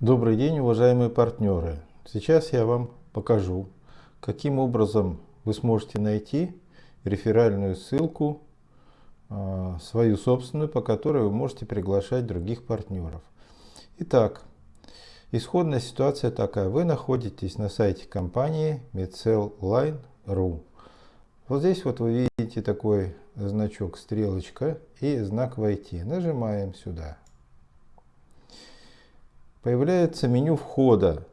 Добрый день, уважаемые партнеры! Сейчас я вам покажу, каким образом вы сможете найти реферальную ссылку, а, свою собственную, по которой вы можете приглашать других партнеров. Итак, исходная ситуация такая. Вы находитесь на сайте компании MedCellLine.ru. Вот здесь вот вы видите такой значок стрелочка и знак «Войти». Нажимаем сюда появляется меню входа.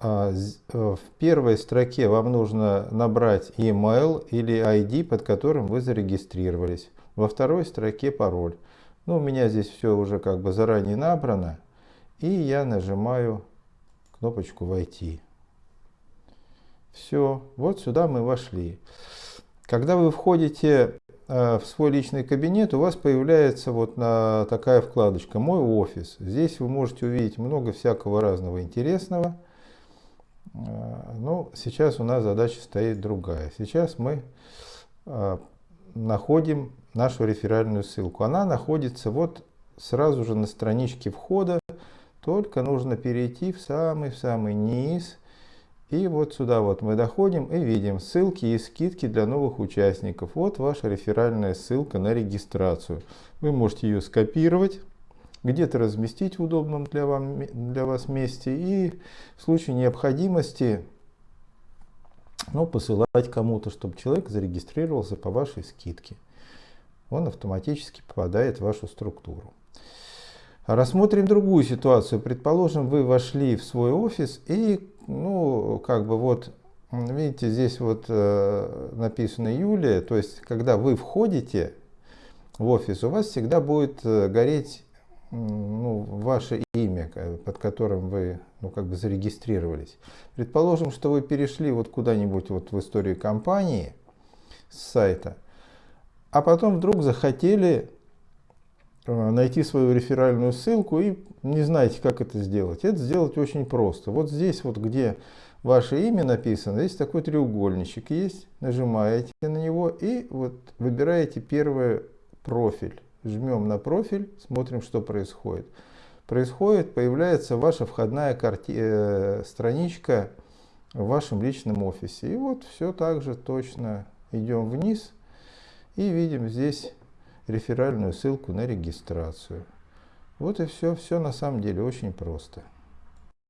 А, э, в первой строке вам нужно набрать email или ID, под которым вы зарегистрировались. Во второй строке пароль. Ну, у меня здесь все уже как бы заранее набрано. И я нажимаю кнопочку «Войти». Все, вот сюда мы вошли. Когда вы входите в свой личный кабинет у вас появляется вот на такая вкладочка «Мой офис». Здесь вы можете увидеть много всякого разного интересного. Э, Но ну, сейчас у нас задача стоит другая. Сейчас мы э, находим нашу реферальную ссылку. Она находится вот сразу же на страничке входа, только нужно перейти в самый-самый низ и вот сюда вот мы доходим и видим ссылки и скидки для новых участников. Вот ваша реферальная ссылка на регистрацию. Вы можете ее скопировать, где-то разместить в удобном для, вам, для вас месте и в случае необходимости ну, посылать кому-то, чтобы человек зарегистрировался по вашей скидке. Он автоматически попадает в вашу структуру. Рассмотрим другую ситуацию. Предположим, вы вошли в свой офис и, ну, как бы вот, видите, здесь вот э, написано Юлия, то есть, когда вы входите в офис, у вас всегда будет э, гореть ну, ваше имя, под которым вы ну, как бы зарегистрировались. Предположим, что вы перешли вот куда-нибудь вот в историю компании с сайта, а потом вдруг захотели найти свою реферальную ссылку и не знаете, как это сделать. Это сделать очень просто. Вот здесь вот, где ваше имя написано, здесь такой треугольничек есть. Нажимаете на него и вот выбираете первый профиль. Жмем на профиль, смотрим, что происходит. Происходит, появляется ваша входная карти... э, страничка в вашем личном офисе. И вот все так же точно идем вниз и видим здесь реферальную ссылку на регистрацию. Вот и все. Все на самом деле очень просто.